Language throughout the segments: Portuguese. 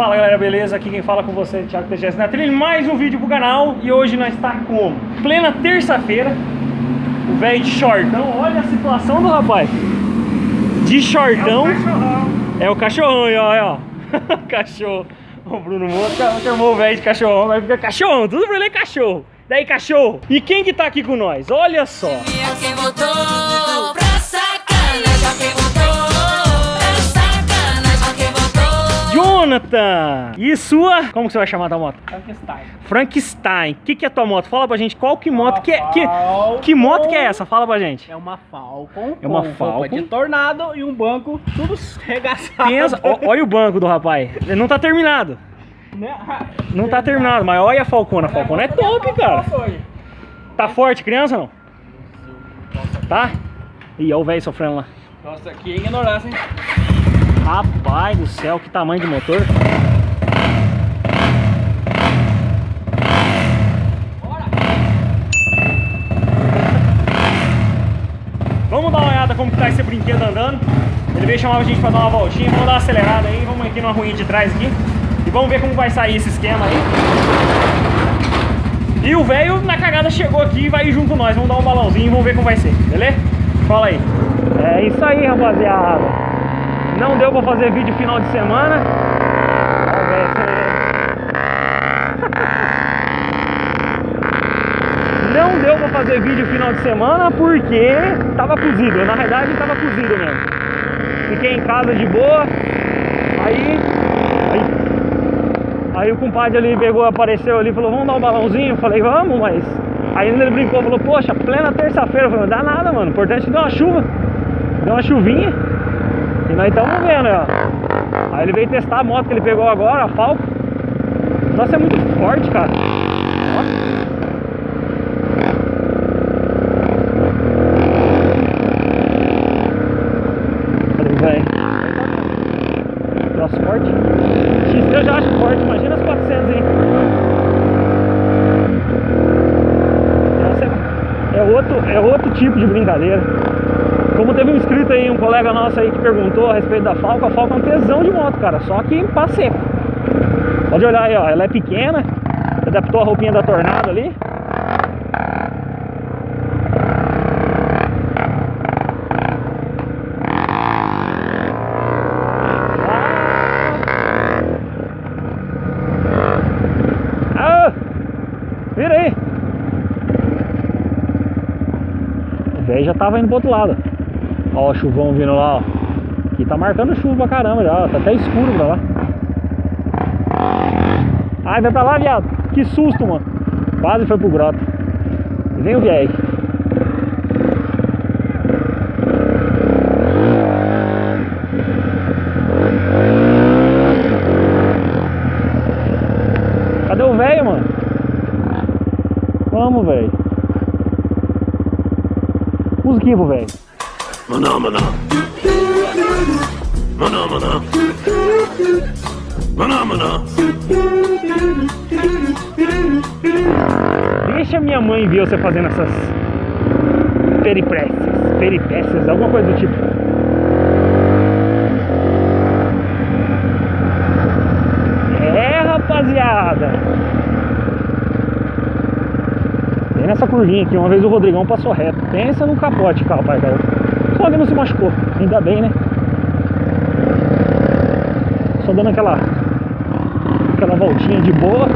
Fala galera, beleza? Aqui quem fala com você é Thiago TGS na trilha, mais um vídeo pro canal e hoje nós está como? Plena terça-feira, o velho de shortão, olha a situação do rapaz, de shortão, é o cachorrão, é o cachorrão ó, ó, cachorro, o Bruno Moura chamou o velho de cachorrão, vai ficar cachorrão, tudo pra ele é cachorro, daí cachorro, e quem que tá aqui com nós? Olha só, quem Jonathan! E sua? Como que você vai chamar a tua moto? Frankenstein. Frankenstein. O que, que é a tua moto? Fala pra gente qual que moto que é. Que, que moto que é essa? Fala pra gente. É uma Falcon. É uma Falcon. roupa de tornado e um banco tudo regaçado. Pensa, ó- olha o banco do rapaz. Ele não tá terminado. Né? Não tá terminado, mas olha a Falcona. A Falcona é top, cara. Tá forte, criança não? Tá? Ih, olha o velho sofrendo lá. Nossa, que ignorância, hein? Rapaz do céu, que tamanho de motor. Vamos dar uma olhada como que tá esse brinquedo andando. Ele veio chamar a gente pra dar uma voltinha. Vamos dar uma acelerada aí. Vamos aqui numa ruinha de trás aqui. E vamos ver como vai sair esse esquema aí. E o velho na cagada chegou aqui e vai junto com nós. Vamos dar um balãozinho e vamos ver como vai ser, beleza? Fala aí. É isso aí, rapaziada. Não deu pra fazer vídeo final de semana. Não deu pra fazer vídeo final de semana porque tava cozido. Na verdade tava cozido mesmo. Fiquei em casa de boa. Aí. Aí, aí o compadre ali pegou, apareceu ali falou, vamos dar um balãozinho? Falei, vamos, mas. Aí ele brincou, falou, poxa, plena terça-feira. Não dá nada, mano. O importante é dar uma chuva. Deu uma chuvinha. E nós estamos vendo, ó. Aí ele veio testar a moto que ele pegou agora, a Falco. Nossa, é muito forte, cara. Ó. Velho? Troço forte. XT eu já acho forte, imagina as 400, hein? Essa é, é outro, é outro tipo de brincadeira. Como teve um inscrito aí, um colega nosso aí que perguntou a respeito da Falco, a Falco é um tesão de moto, cara, só que seco. Pode olhar aí, ó, ela é pequena, adaptou a roupinha da Tornado ali. Ah! Vira aí! O velho já tava indo pro outro lado. Ó o chuvão vindo lá, ó. Aqui tá marcando chuva caramba já, ó. Tá até escuro pra lá. Ai, vai pra lá, viado. Que susto, mano. Quase foi pro grota. Vem o velho. Cadê o velho, mano? Vamos, velho. Musiquinha pro velho. Maná, maná. Maná. Deixa minha mãe ver você fazendo essas peripécias, peripécias, alguma coisa do tipo. É, rapaziada. Vem nessa curvinha aqui, uma vez o Rodrigão passou reto. Pensa no capote, cara. Só que não se machucou, ainda bem, né? Só dando aquela aquela voltinha de boa.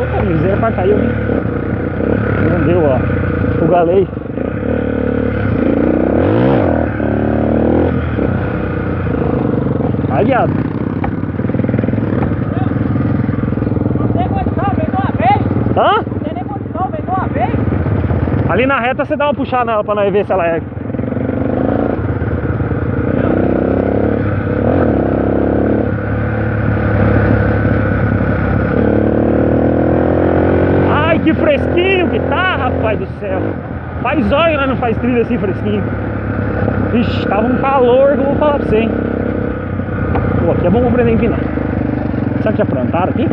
Opa, miséria para caiu, hein? Não deu, ó. O galei. Aí, viado. Hã? Ali na reta você dá uma puxada nela pra nós ver se ela é. Ai, que fresquinho que tá, rapaz do céu. Faz olho, né? Não faz trilha assim fresquinho. Ixi, tava um calor que eu vou falar pra você, hein? Pô, aqui é bom aprender a empinar. Será que já plantaram aqui?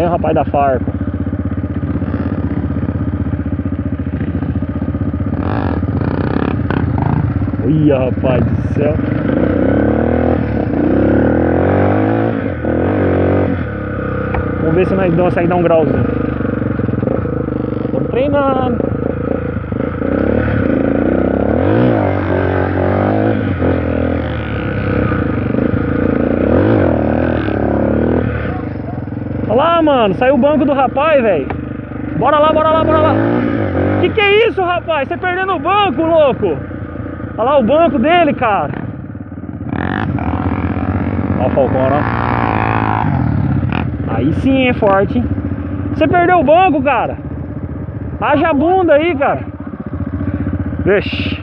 Vem o rapaz da Farco. Ia, rapaz do céu. Vamos ver se nós sair dar um grauzinho. Estamos treinando. Olha mano, saiu o banco do rapaz, velho. Bora lá, bora lá, bora lá. Que que é isso, rapaz? Você perdendo o banco, louco? Olha lá o banco dele, cara. Olha o Falcão, ó. Aí sim é forte? Você perdeu o banco, cara. Haja bunda aí, cara. Vixe.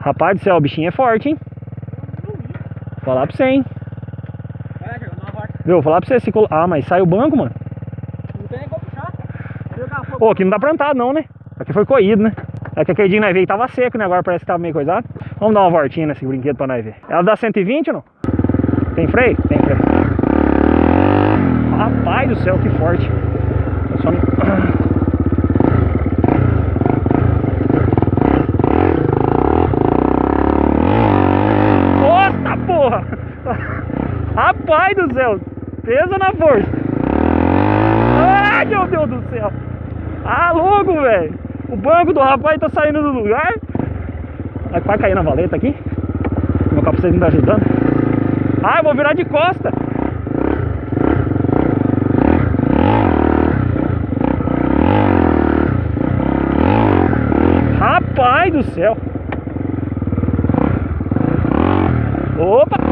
Rapaz do céu, o bichinho é forte, hein? Vou falar pra você, hein? Viu, vou falar pra você. Se colo... Ah, mas sai o banco, mano. Não tem nem como puxar. Pô, aqui não dá plantado não, né? Aqui foi coído, né? É que aquele dia nós veio tava seco, né? Agora parece que tava meio coisado. Vamos dar uma voltinha nesse brinquedo pra nós ver. Ela dá 120 ou não? Tem freio? Tem freio. Rapaz do céu, que forte. Eu só. Nossa, porra! Rapaz do céu! Pesa na força! Ai, meu Deus do céu! Ah, louco, velho! O banco do rapaz tá saindo do lugar. Vai vai cair na valeta aqui. Meu capacete não tá ajudando. Ah, eu vou virar de costa. Rapaz do céu. Opa!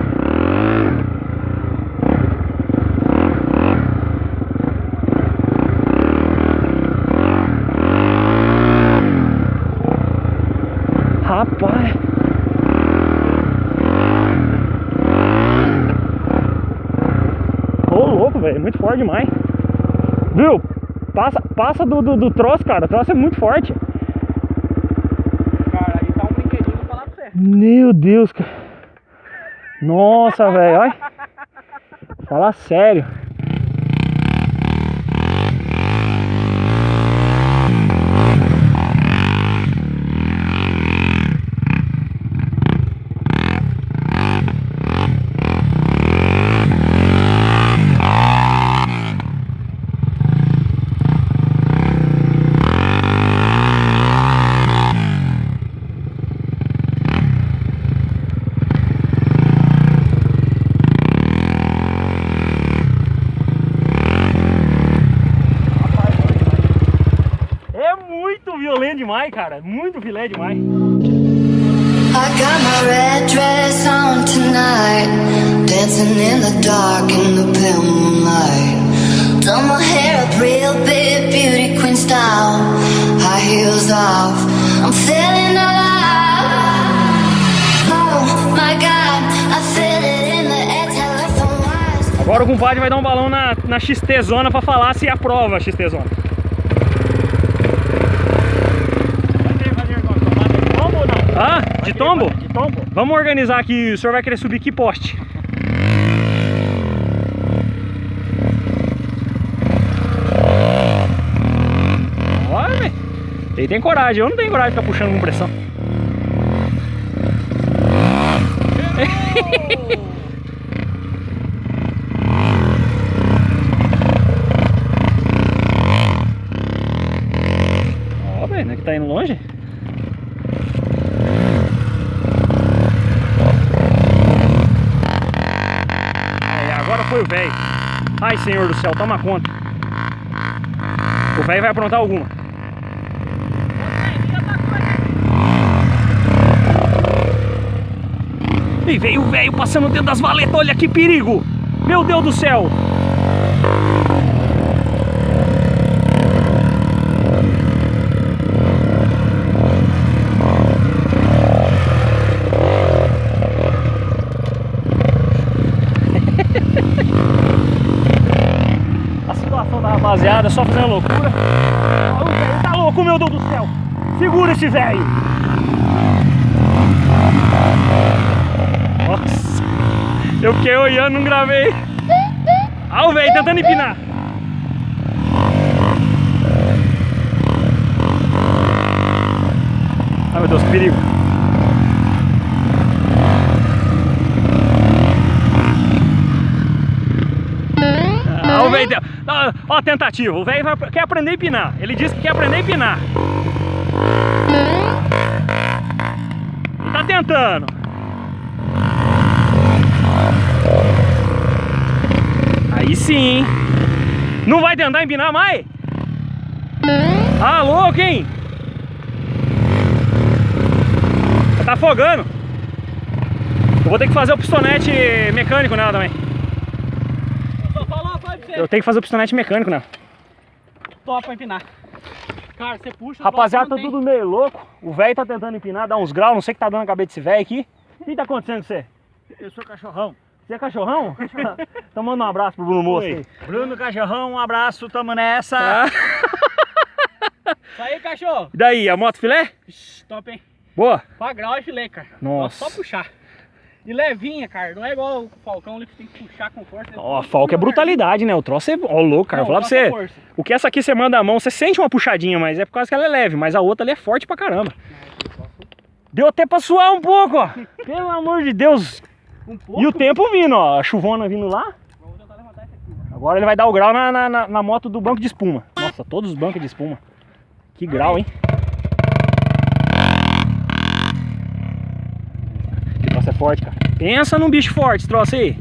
Rapaz. Ô louco, velho, muito forte demais. Viu? Passa, passa do, do, do troço, cara. O troço é muito forte. Cara, aí tá um brinquedinho, pra você. Meu Deus, cara. Nossa, velho, olha. Fala sério. É muito violento demais, Muito filé demais. I got my red dress on tonight, dancing in the dark in the pale moonlight. Done my hair up real big, beauty queen style, high heels off. I'm feeling alive. Oh my God, I feel it in the wires. Agora o compadre vai dar um balão na, na XT Zona pra falar se aprova a XT Zona. Ah, de tombo? De tombo? Vamos organizar aqui. O senhor vai querer subir que poste? Olha, velho. Ele tem coragem. Eu não tenho coragem de ficar puxando com pressão. Ó, velho, não é que tá indo longe? É, agora foi o velho. Ai, senhor do céu, toma conta. O velho vai aprontar alguma. E veio o velho passando dentro das valetas, olha que perigo! Meu Deus do céu! poste, velho! Nossa! Eu fiquei olhando, não gravei. Olha o velho tentando empinar. Ai, meu Deus, perigo. Ah, o. Ó, ó, tentativa. O velho ah, quer aprender a empinar. Ele disse que quer aprender a empinar. Tá tentando. Aí sim. Não vai tentar empinar mais? Ah, louco, hein? Tá afogando. Eu vou ter que fazer o pistonete mecânico nela também. Eu tenho que fazer o pistonete mecânico nela. Top pra empinar. Cara, você puxa. Rapaziada, tá tudo meio louco. O velho tá tentando empinar, dar uns graus. Não sei o que tá dando na cabeça desse velho aqui. O que tá acontecendo com você? Eu sou cachorrão. Você é cachorrão? então manda um abraço pro Bruno Moço aí. Bruno Cachorrão, um abraço, tamo nessa. Tá? Isso aí, cachorro. E daí, a moto filé? Ixi, top, hein? Boa. Pra grau e filé, cara. Nossa. Só puxar. E levinha, cara. Não é igual o Falcão ali que tem que puxar com força. Ó, a Falca é brutalidade, né? O troço é. Ó, louco, cara. Não, Vou falar pra é você. força. O que essa aqui você manda a mão, você sente uma puxadinha, mas é por causa que ela é leve. Mas a outra ali é forte pra caramba. Deu até pra suar um pouco, ó. Pelo amor de Deus. Um pouco. E o tempo vindo, ó. A chuvona vindo lá. Agora ele vai dar o grau na, na- na moto do banco de espuma. Nossa, todos os bancos de espuma. Que grau, hein? Que troço é forte, cara. Pensa num bicho forte esse troço aí.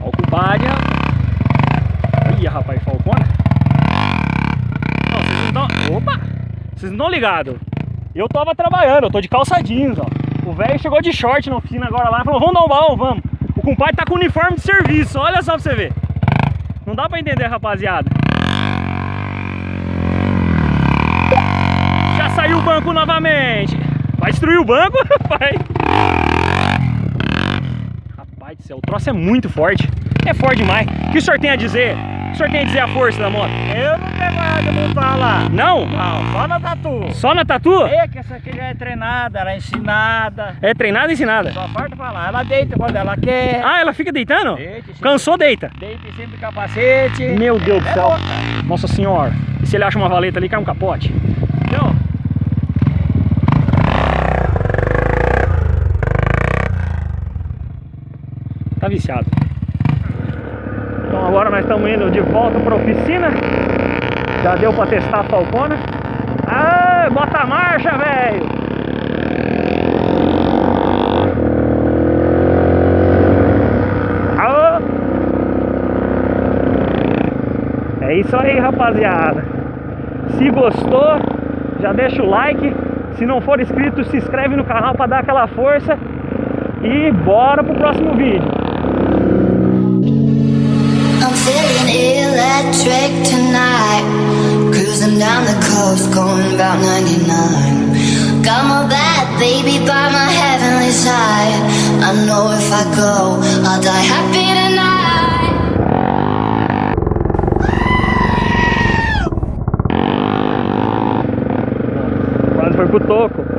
Ó o. Ih, rapaz, falcona. Ó, vocês não tão... Opa! Vocês não estão ligados. Eu tava trabalhando, eu tô de calça jeans, ó. O velho chegou de short na oficina agora lá e falou, vamos dar um baú, vamos. O compadre tá com uniforme de serviço, olha só pra você ver. Não dá pra entender, rapaziada. Banco novamente. Vai destruir o banco, vai. Rapaz do céu, o troço é muito forte. É forte demais. O que o senhor tem a dizer? O que o senhor tem a dizer a força da moto? Eu não pego nada, não fala. Não? Não, só na tatu. Só na tatu? É que essa aqui já é treinada, ela é ensinada. É treinada e ensinada. Só falta falar. Ela deita quando ela quer. Ah, ela fica deitando? Cansou, deita. Deita sempre capacete. Meu Deus do É céu. louca. Nossa senhora. E se ele acha uma valeta ali, cai um capote? Entendeu? Tá viciado. Então agora nós estamos indo de volta para oficina. Já deu para testar a falcona. Ah, bota a marcha, velho. É isso aí, rapaziada. Se gostou, já deixa o like. Se não for inscrito, se inscreve no canal para dar aquela força. E bora pro próximo vídeo. Electric tonight. Cruising down the coast, going about 99. Got my bad baby by my heavenly side. I know if I go, I'll die happy tonight. Foi pro toco.